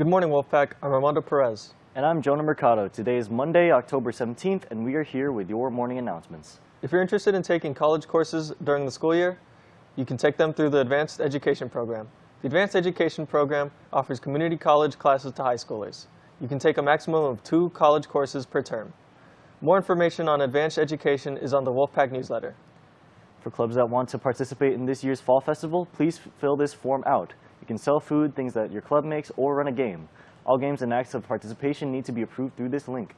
Good morning, Wolfpack. I'm Armando Perez. And I'm Jonah Mercado. Today is Monday, October 17th, and we are here with your morning announcements. If you're interested in taking college courses during the school year, you can take them through the Advanced Education Program. The Advanced Education Program offers community college classes to high schoolers. You can take a maximum of two college courses per term. More information on advanced education is on the Wolfpack newsletter. For clubs that want to participate in this year's Fall Festival, please fill this form out. You can sell food, things that your club makes, or run a game. All games and acts of participation need to be approved through this link.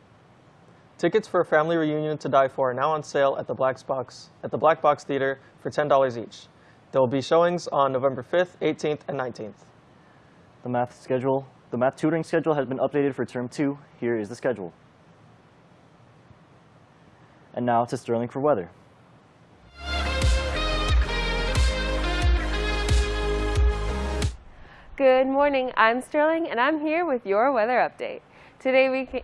Tickets for a family reunion to die for are now on sale at the Black Box, at the Black Box Theater for $10 each. There will be showings on November 5th, 18th, and 19th. The math schedule, the math tutoring schedule has been updated for term two. Here is the schedule. And now to Sterling for weather. Good morning, I'm Sterling and I'm here with your weather update. Today we can,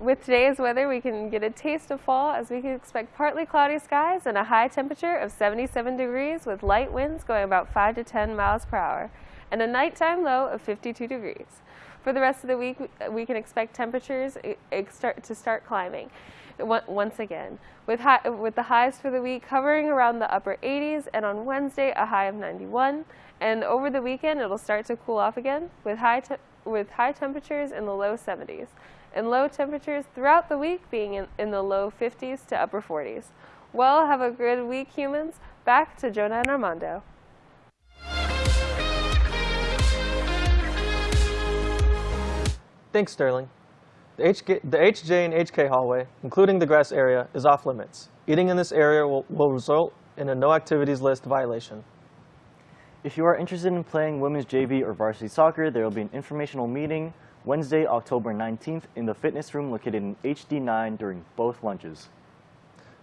with today's weather, we can get a taste of fall as we can expect partly cloudy skies and a high temperature of 77 degrees with light winds going about 5 to 10 miles per hour and a nighttime low of 52 degrees. For the rest of the week, we can expect temperatures eh, start to start climbing once again, with, high, with the highs for the week hovering around the upper 80s and on Wednesday a high of 91. And over the weekend it'll start to cool off again with high, with high temperatures in the low 70s and low temperatures throughout the week being in, in the low 50s to upper 40s. Well, have a good week, humans. Back to Jonah and Armando. Thanks, Sterling. The, HK, the HJ and HK hallway, including the grass area, is off limits. Eating in this area will, will result in a no activities list violation. If you are interested in playing women's JV or varsity soccer, there will be an informational meeting Wednesday, October 19th in the fitness room located in HD9 during both lunches.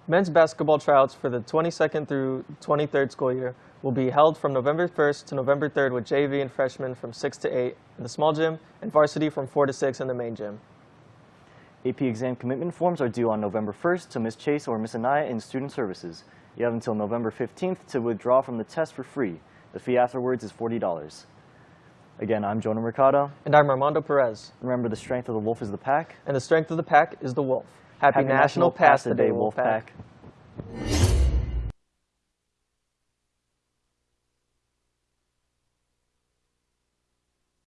Men's basketball tryouts for the 22nd through 23rd school year will be held from November 1st to November 3rd with JV and freshmen from 6 to 8 in the small gym and varsity from 4 to 6 in the main gym. AP exam commitment forms are due on November 1st to Ms. Chase or Ms. Anaya in Student Services. You have until November 15th to withdraw from the test for free. The fee afterwards is $40. Again, I'm Jonah Mercado. And I'm Armando Perez. Remember, the strength of the wolf is the pack. And the strength of the pack is the wolf. Happy, Happy National, the Day, Wolf pack. pack.